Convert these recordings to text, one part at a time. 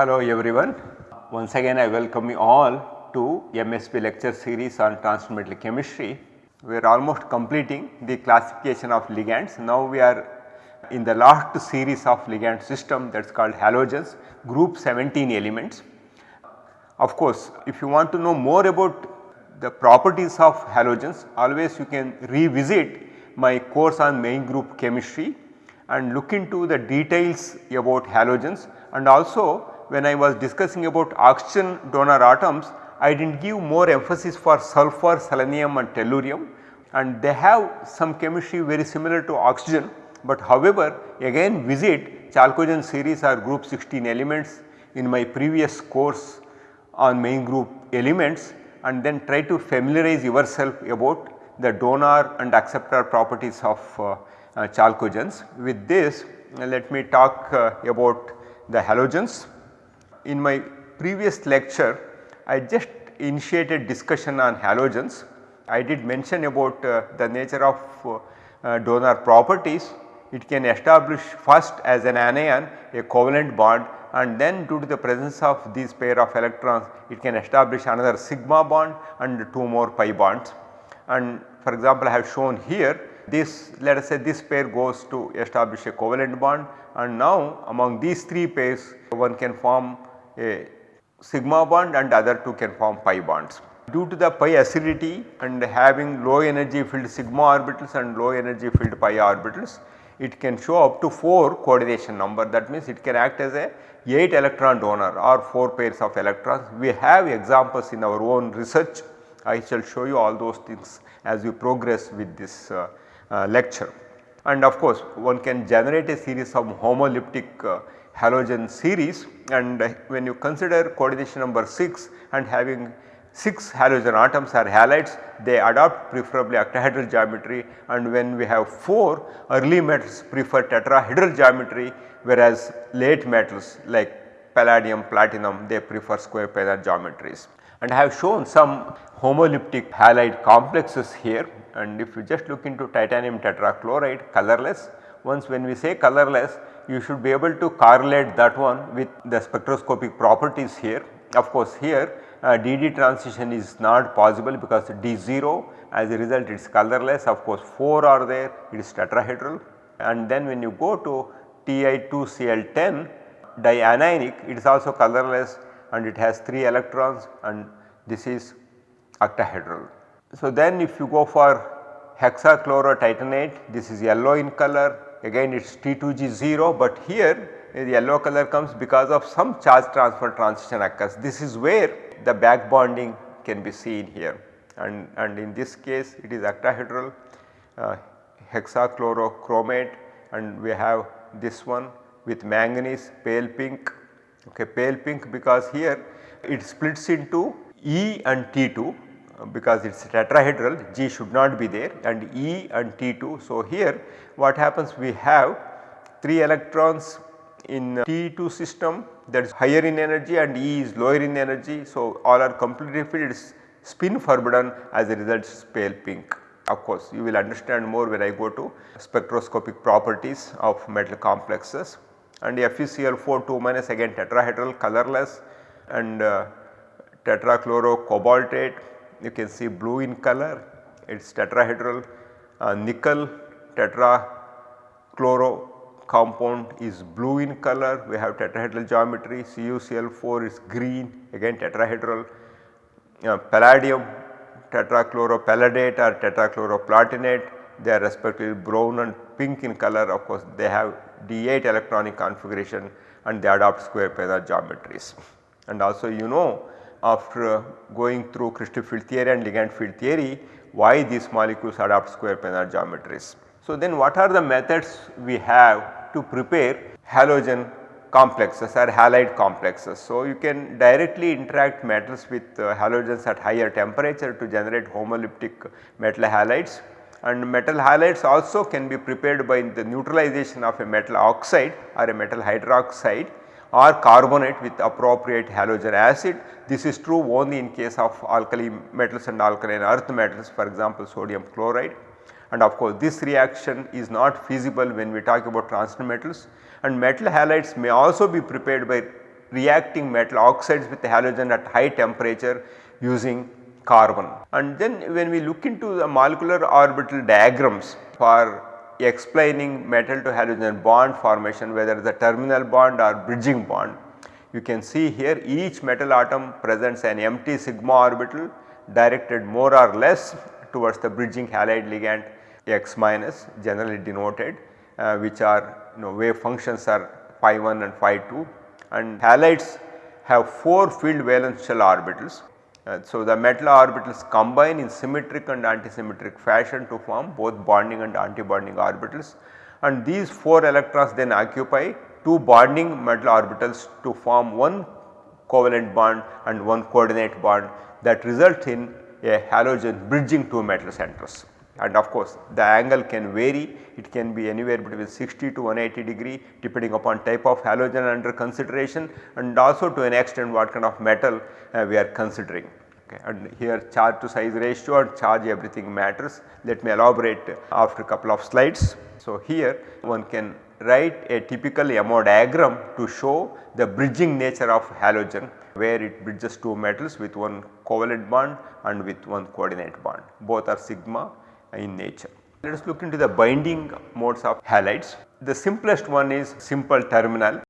Hello everyone. Once again I welcome you all to MSP lecture series on transcendental chemistry. We are almost completing the classification of ligands. Now we are in the last series of ligand system that is called halogens group 17 elements. Of course, if you want to know more about the properties of halogens always you can revisit my course on main group chemistry and look into the details about halogens and also when I was discussing about oxygen donor atoms I did not give more emphasis for sulfur, selenium and tellurium and they have some chemistry very similar to oxygen but however again visit chalcogen series or group 16 elements in my previous course on main group elements and then try to familiarize yourself about the donor and acceptor properties of uh, uh, chalcogens. With this uh, let me talk uh, about the halogens. In my previous lecture I just initiated discussion on halogens. I did mention about uh, the nature of uh, donor properties. It can establish first as an anion a covalent bond and then due to the presence of these pair of electrons it can establish another sigma bond and 2 more pi bonds. And for example, I have shown here this let us say this pair goes to establish a covalent bond and now among these 3 pairs one can form a sigma bond and other two can form pi bonds. Due to the pi acidity and having low energy filled sigma orbitals and low energy filled pi orbitals it can show up to 4 coordination number that means it can act as a 8 electron donor or 4 pairs of electrons. We have examples in our own research I shall show you all those things as we progress with this uh, uh, lecture. And of course one can generate a series of homoleptic uh, halogen series and uh, when you consider coordination number 6 and having 6 halogen atoms are halides they adopt preferably octahedral geometry. And when we have 4 early metals prefer tetrahedral geometry whereas late metals like palladium, platinum they prefer square planar geometries. And I have shown some homoleptic halide complexes here. And if you just look into titanium tetrachloride colorless. Once when we say colorless you should be able to correlate that one with the spectroscopic properties here. Of course here uh, DD transition is not possible because D0 as a result it is colorless of course 4 are there it is tetrahedral and then when you go to Ti2Cl10 dianionic it is also colorless and it has 3 electrons and this is octahedral. So then if you go for hexachlorotitanate this is yellow in color again it is T2G0 but here the yellow color comes because of some charge transfer transition occurs. This is where the back bonding can be seen here. And, and in this case it is octahedral uh, hexachlorochromate and we have this one with manganese pale pink. Okay pale pink because here it splits into E and T2 uh, because it is tetrahedral G should not be there and E and T2. So, here what happens we have 3 electrons in T2 system that is higher in energy and E is lower in energy. So, all are completely filled it is spin forbidden as a result is pale pink. Of course, you will understand more when I go to spectroscopic properties of metal complexes and FeCl4 2 minus again tetrahedral colorless and uh, tetrachlorocobaltate you can see blue in color it is tetrahedral uh, nickel tetrachloro compound is blue in color we have tetrahedral geometry CuCl4 is green again tetrahedral uh, palladium tetrachloropalladate or tetrachloroplatinate they are respectively brown and pink in color of course they have D8 electronic configuration and they adopt square planar geometries. And also you know after going through crystal field theory and ligand field theory why these molecules adopt square planar geometries. So then what are the methods we have to prepare halogen complexes or halide complexes. So, you can directly interact metals with uh, halogens at higher temperature to generate homoleptic metal halides and metal halides also can be prepared by the neutralization of a metal oxide or a metal hydroxide or carbonate with appropriate halogen acid. This is true only in case of alkali metals and alkaline earth metals for example sodium chloride and of course this reaction is not feasible when we talk about transition metals and metal halides may also be prepared by reacting metal oxides with halogen at high temperature using carbon. And then when we look into the molecular orbital diagrams for explaining metal to halogen bond formation whether it is a terminal bond or bridging bond. You can see here each metal atom presents an empty sigma orbital directed more or less towards the bridging halide ligand x minus generally denoted uh, which are you know wave functions are phi 1 and phi 2 and halides have 4 filled valence shell orbitals uh, so, the metal orbitals combine in symmetric and antisymmetric fashion to form both bonding and antibonding orbitals. And these 4 electrons then occupy 2 bonding metal orbitals to form one covalent bond and one coordinate bond that result in a halogen bridging two metal centers. And of course the angle can vary. It can be anywhere between 60 to 180 degree depending upon type of halogen under consideration and also to an extent what kind of metal uh, we are considering. Okay. And here charge to size ratio and charge everything matters. Let me elaborate after a couple of slides. So, here one can write a typical MO diagram to show the bridging nature of halogen where it bridges two metals with one covalent bond and with one coordinate bond both are sigma in nature. Let us look into the binding modes of halides. The simplest one is simple terminal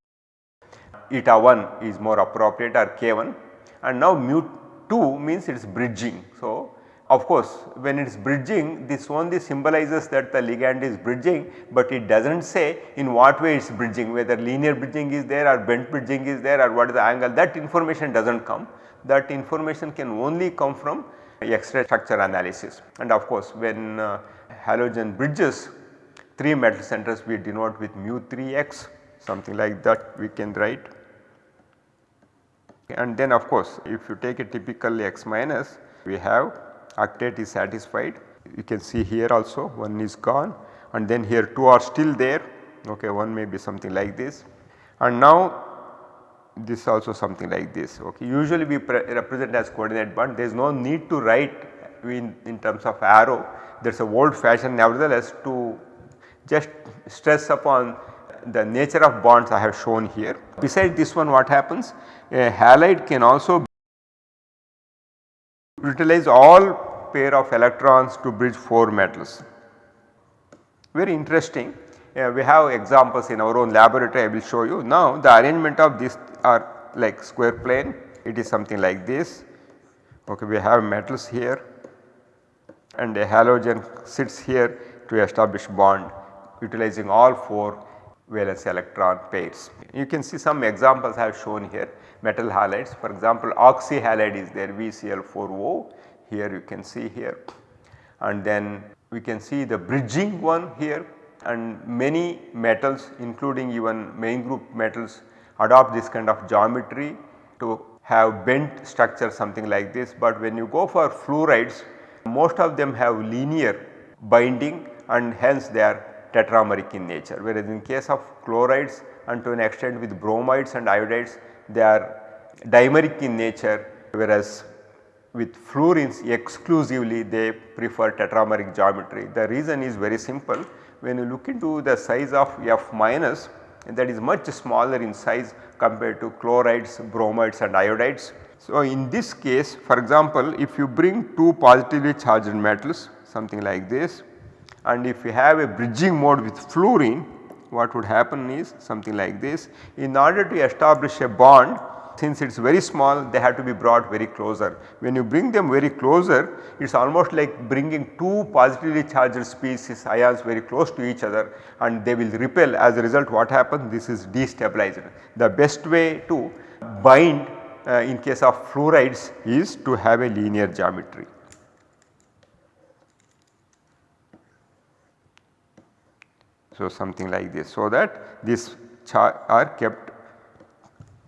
eta 1 is more appropriate or k 1 and now mu 2 means it is bridging. So, of course, when it is bridging this only symbolizes that the ligand is bridging, but it does not say in what way it is bridging whether linear bridging is there or bent bridging is there or what is the angle that information does not come. That information can only come from X-ray structure analysis and of course when uh, halogen bridges 3 metal centers we denote with mu 3 x something like that we can write. And then of course if you take a typical x minus we have octet is satisfied. You can see here also one is gone. And then here 2 are still there. Okay one may be something like this. And now this also something like this. Okay. Usually we represent as coordinate bond. There is no need to write in, in terms of arrow. There is a old fashion nevertheless to just stress upon the nature of bonds I have shown here. Besides this one what happens a halide can also utilize all pair of electrons to bridge 4 metals. Very interesting uh, we have examples in our own laboratory I will show you. Now the arrangement of this are like square plane it is something like this okay we have metals here and a halogen sits here to establish bond utilizing all 4 valence electron pairs. You can see some examples I have shown here metal halides for example oxy halide is there VCl4O here you can see here and then we can see the bridging one here and many metals including even main group metals adopt this kind of geometry to have bent structure something like this. But when you go for fluorides most of them have linear binding and hence they are tetrameric in nature whereas in case of chlorides and to an extent with bromides and iodides they are dimeric in nature whereas with fluorines exclusively they prefer tetrameric geometry. The reason is very simple when you look into the size of F minus that is much smaller in size compared to chlorides, bromides and iodides. So, in this case for example, if you bring two positively charged metals something like this and if you have a bridging mode with fluorine what would happen is something like this. In order to establish a bond since it is very small they have to be brought very closer. When you bring them very closer it is almost like bringing two positively charged species ions very close to each other and they will repel as a result what happens this is destabilized. The best way to bind uh, in case of fluorides is to have a linear geometry. So, something like this so that these are kept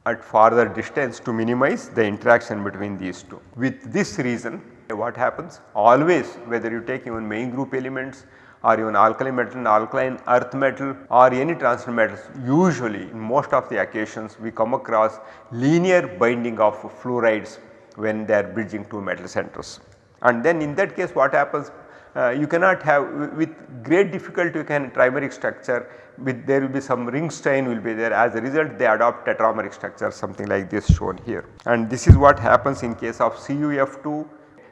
at farther distance to minimize the interaction between these two. With this reason what happens always whether you take even main group elements or even alkali metal, and alkaline earth metal or any transition metals usually in most of the occasions we come across linear binding of fluorides when they are bridging two metal centers. And then in that case what happens uh, you cannot have with great difficulty you can trimeric structure with there will be some ring strain will be there as a result they adopt tetrameric structure something like this shown here. And this is what happens in case of CUF2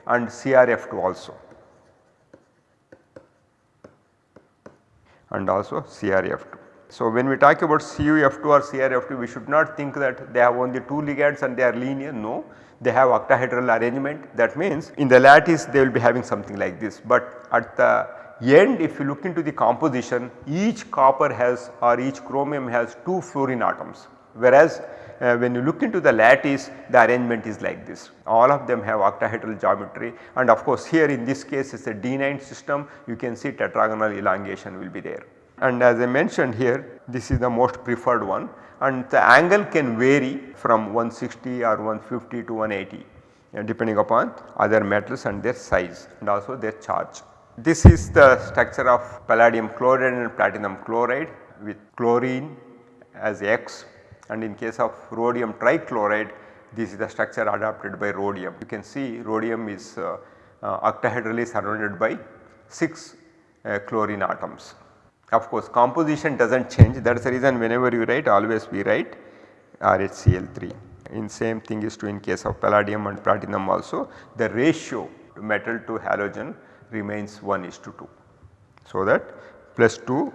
and CRF2 also. and also CRF2. So, when we talk about CUF2 or CRF2 we should not think that they have only 2 ligands and they are linear no they have octahedral arrangement. That means in the lattice they will be having something like this. But at the end if you look into the composition each copper has or each chromium has 2 fluorine atoms. Whereas uh, when you look into the lattice the arrangement is like this. All of them have octahedral geometry. And of course here in this case it is a D9 system. You can see tetragonal elongation will be there. And as I mentioned here this is the most preferred one and the angle can vary from 160 or 150 to 180 uh, depending upon other metals and their size and also their charge. This is the structure of palladium chloride and platinum chloride with chlorine as X and in case of rhodium trichloride this is the structure adopted by rhodium. You can see rhodium is uh, uh, octahedrally surrounded by 6 uh, chlorine atoms. Of course, composition does not change that is the reason whenever you write always we write RHCl3. In same thing is true in case of palladium and platinum also the ratio metal to halogen remains 1 is to 2. So, that plus 2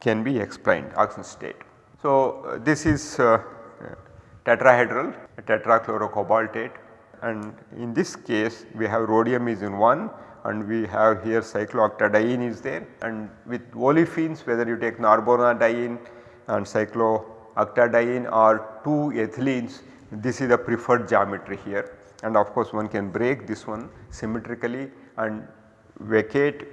can be explained oxidation state. So, uh, this is uh, tetrahedral tetrachlorocobaltate and in this case we have rhodium is in 1 and we have here cyclooctadiene is there and with olefins whether you take norbornadiene and cyclooctadiene or 2 ethylenes this is the preferred geometry here and of course one can break this one symmetrically and vacate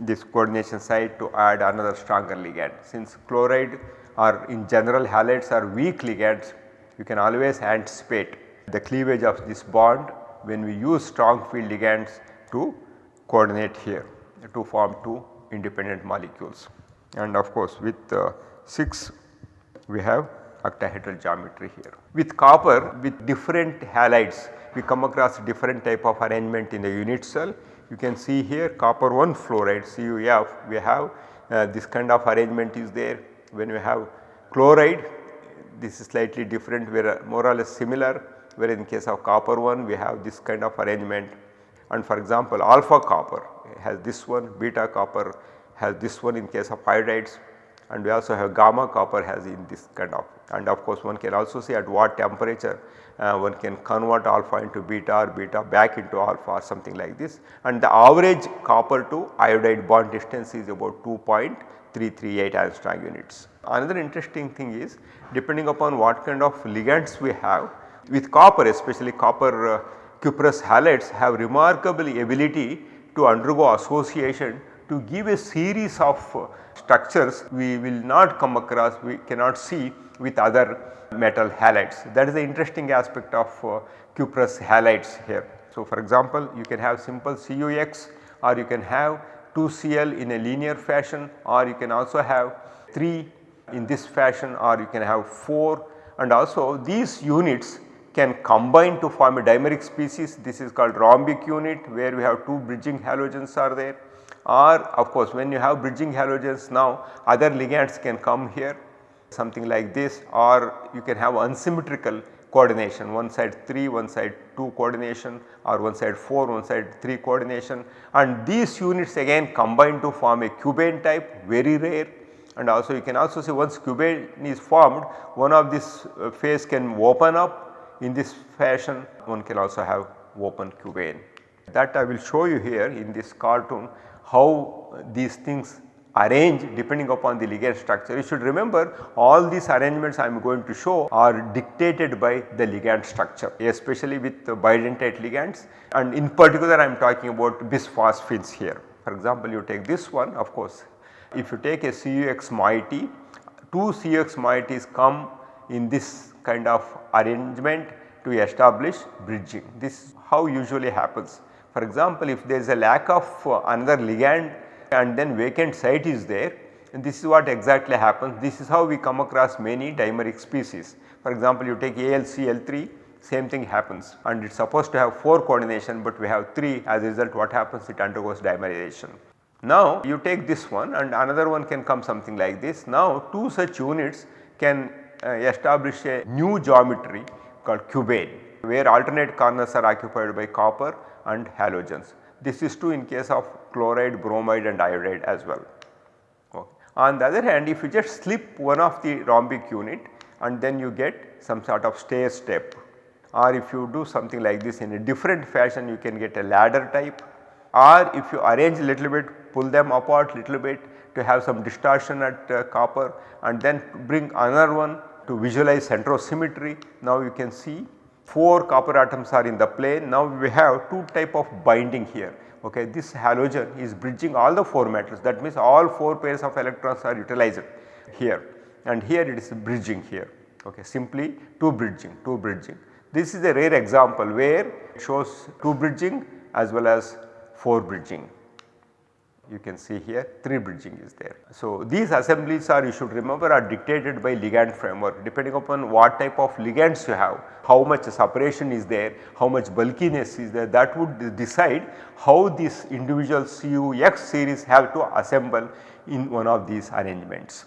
this coordination site to add another stronger ligand. Since chloride or in general halides are weak ligands you can always anticipate the cleavage of this bond when we use strong field ligands to coordinate here to form 2 independent molecules. And of course with uh, 6 we have octahedral geometry here. With copper with different halides we come across different type of arrangement in the unit cell. You can see here copper 1 fluoride CuF we have uh, this kind of arrangement is there when we have chloride this is slightly different we are more or less similar where in case of copper 1 we have this kind of arrangement. And for example alpha copper has this one, beta copper has this one in case of iodides and we also have gamma copper has in this kind of. And of course one can also see at what temperature uh, one can convert alpha into beta or beta back into alpha or something like this. And the average copper to iodide bond distance is about 2.338 Angstrom units. Another interesting thing is depending upon what kind of ligands we have with copper especially copper uh, cuprous halides have remarkable ability to undergo association to give a series of uh, structures we will not come across we cannot see with other metal halides that is the interesting aspect of uh, cuprous halides here. So, for example, you can have simple CuX or you can have 2Cl in a linear fashion or you can also have 3 in this fashion or you can have 4 and also these units can combine to form a dimeric species. This is called rhombic unit where we have 2 bridging halogens are there. Or of course when you have bridging halogens now other ligands can come here something like this. Or you can have unsymmetrical coordination one side 3 one side 2 coordination or one side 4 one side 3 coordination. And these units again combine to form a cubane type very rare. And also you can also see once cubane is formed one of this uh, phase can open up in this fashion one can also have open cubane. That I will show you here in this cartoon how these things arrange depending upon the ligand structure. You should remember all these arrangements I am going to show are dictated by the ligand structure especially with bidentate ligands and in particular I am talking about bisphosphines here. For example, you take this one of course if you take a CUX moiety, two CUX moieties come in this kind of arrangement to establish bridging. This is how usually happens. For example, if there is a lack of another ligand and then vacant site is there and this is what exactly happens. This is how we come across many dimeric species. For example, you take AlCl3 same thing happens and it is supposed to have 4 coordination but we have 3 as a result what happens it undergoes dimerization. Now you take this one and another one can come something like this. Now two such units can establish a new geometry called cubane where alternate corners are occupied by copper and halogens. This is true in case of chloride, bromide and iodide as well. Okay. On the other hand if you just slip one of the rhombic unit and then you get some sort of stair step or if you do something like this in a different fashion you can get a ladder type or if you arrange a little bit pull them apart little bit to have some distortion at uh, copper and then bring another one to visualize centrosymmetry. Now you can see 4 copper atoms are in the plane. Now we have 2 type of binding here. Okay this halogen is bridging all the 4 metals. That means all 4 pairs of electrons are utilized here. And here it is bridging here. Okay simply 2 bridging 2 bridging. This is a rare example where it shows 2 bridging as well as 4 bridging you can see here 3 bridging is there. So, these assemblies are you should remember are dictated by ligand framework depending upon what type of ligands you have, how much separation is there, how much bulkiness is there that would decide how this individual CUX series have to assemble in one of these arrangements.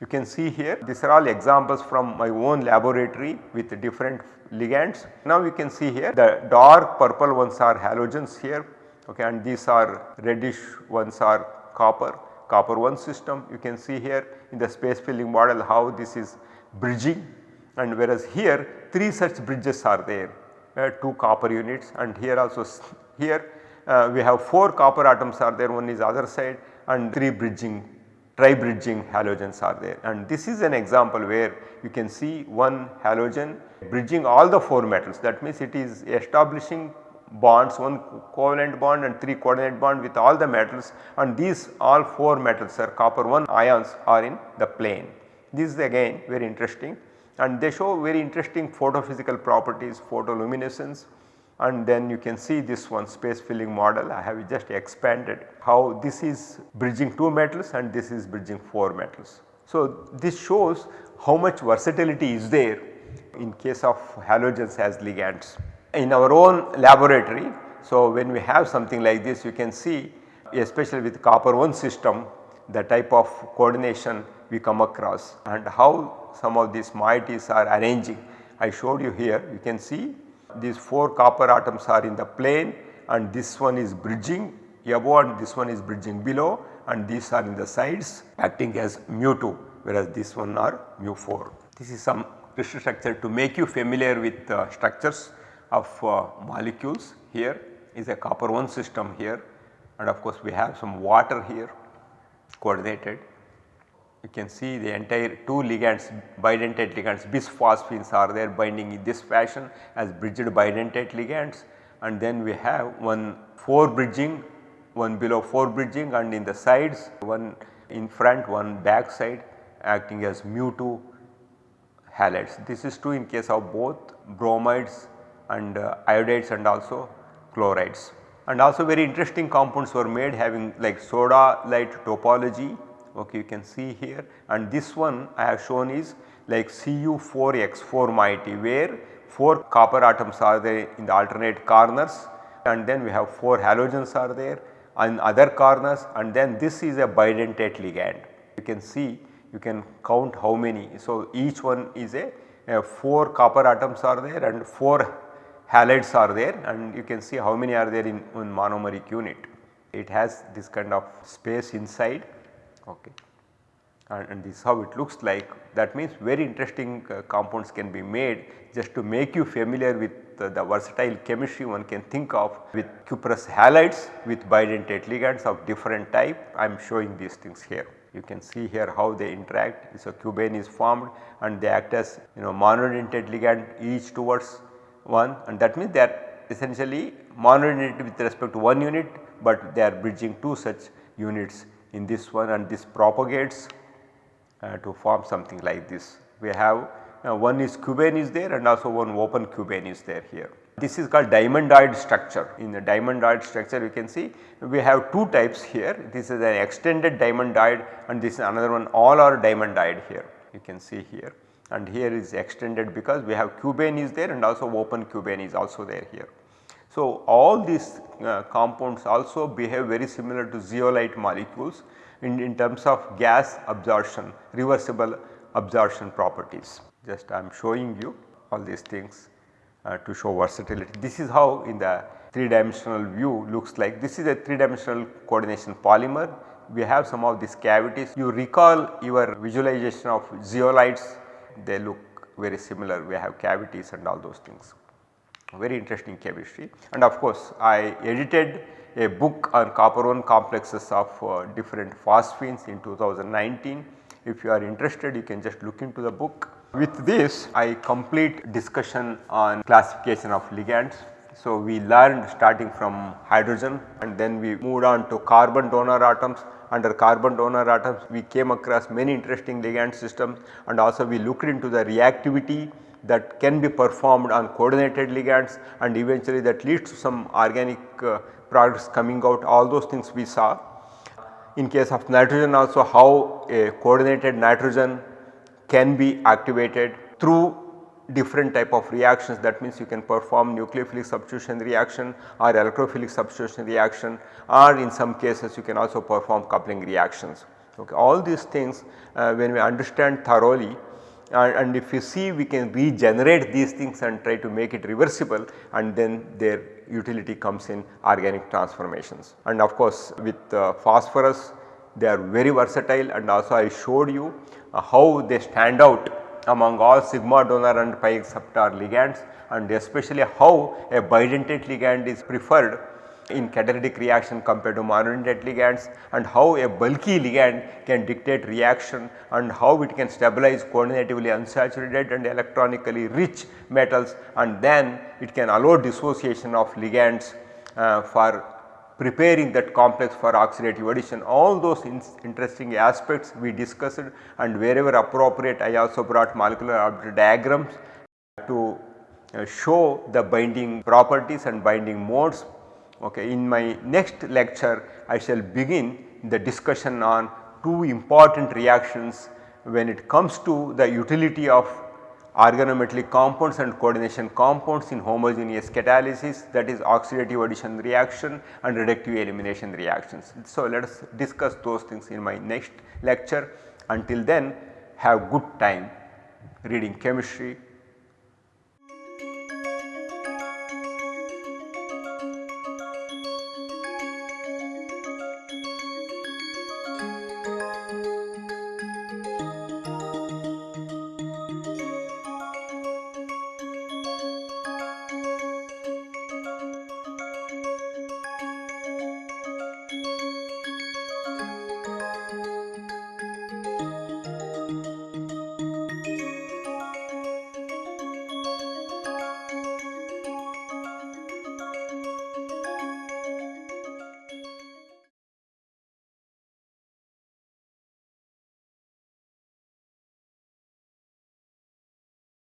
You can see here these are all examples from my own laboratory with different ligands. Now you can see here the dark purple ones are halogens here okay, and these are reddish ones are copper, copper 1 system. You can see here in the space filling model how this is bridging. And whereas here 3 such bridges are there, uh, 2 copper units. And here also here uh, we have 4 copper atoms are there one is other side and 3 bridging tri-bridging halogens are there. And this is an example where you can see one halogen bridging all the 4 metals. That means it is establishing bonds one covalent bond and 3 coordinate bond with all the metals. And these all 4 metals are copper 1 ions are in the plane. This is again very interesting. And they show very interesting photophysical properties photoluminescence. And then you can see this one space filling model. I have just expanded how this is bridging 2 metals and this is bridging 4 metals. So, this shows how much versatility is there in case of halogens as ligands in our own laboratory. So, when we have something like this you can see especially with copper 1 system the type of coordination we come across and how some of these moieties are arranging. I showed you here you can see these 4 copper atoms are in the plane and this one is bridging above and this one is bridging below and these are in the sides acting as mu 2 whereas this one are mu 4. This is some crystal structure to make you familiar with uh, structures of uh, molecules here is a copper 1 system here and of course we have some water here coordinated. You can see the entire 2 ligands bidentate ligands bisphosphines are there binding in this fashion as bridged bidentate ligands and then we have one 4 bridging, one below 4 bridging and in the sides one in front one back side acting as mu 2 halides. This is true in case of both bromides and uh, iodides and also chlorides. And also very interesting compounds were made having like sodalite topology okay you can see here and this one I have shown is like Cu4x4 moiety where 4 copper atoms are there in the alternate corners and then we have 4 halogens are there in other corners and then this is a bidentate ligand. You can see you can count how many. So, each one is a, a 4 copper atoms are there and 4 halides are there and you can see how many are there in, in monomeric unit. It has this kind of space inside okay. and, and this is how it looks like that means very interesting uh, compounds can be made just to make you familiar with uh, the versatile chemistry one can think of with cuprous halides with bidentate ligands of different type I am showing these things here. You can see here how they interact so cubane is formed and they act as you know monodentate ligand each towards one and that means they are essentially monodentate with respect to one unit, but they are bridging two such units in this one and this propagates uh, to form something like this. We have uh, one is cubane is there and also one open cubane is there here. This is called diamondoid structure. In the diamondoid structure you can see we have two types here. This is an extended diamondoid and this is another one all are diamondoid here you can see here and here is extended because we have cubane is there and also open cubane is also there here. So, all these uh, compounds also behave very similar to zeolite molecules in, in terms of gas absorption, reversible absorption properties. Just I am showing you all these things uh, to show versatility. This is how in the 3 dimensional view looks like. This is a 3 dimensional coordination polymer. We have some of these cavities. You recall your visualization of zeolites, they look very similar. We have cavities and all those things very interesting chemistry and of course I edited a book on copper 1 complexes of uh, different phosphines in 2019. If you are interested you can just look into the book. With this I complete discussion on classification of ligands. So, we learned starting from hydrogen and then we moved on to carbon donor atoms. Under carbon donor atoms we came across many interesting ligand systems and also we looked into the reactivity that can be performed on coordinated ligands and eventually that leads to some organic uh, products coming out all those things we saw. In case of nitrogen also how a coordinated nitrogen can be activated through different type of reactions that means you can perform nucleophilic substitution reaction or electrophilic substitution reaction or in some cases you can also perform coupling reactions. Okay. All these things uh, when we understand thoroughly and, and if you see we can regenerate these things and try to make it reversible and then their utility comes in organic transformations. And of course with uh, phosphorus they are very versatile and also I showed you uh, how they stand out among all sigma donor and pi acceptor ligands and especially how a bidentate ligand is preferred in catalytic reaction compared to monodentate ligands and how a bulky ligand can dictate reaction and how it can stabilize coordinatively unsaturated and electronically rich metals and then it can allow dissociation of ligands uh, for preparing that complex for oxidative addition. All those in interesting aspects we discussed and wherever appropriate I also brought molecular diagrams to uh, show the binding properties and binding modes Okay. In my next lecture I shall begin the discussion on two important reactions when it comes to the utility of organometallic compounds and coordination compounds in homogeneous catalysis that is oxidative addition reaction and reductive elimination reactions. So, let us discuss those things in my next lecture until then have good time reading chemistry,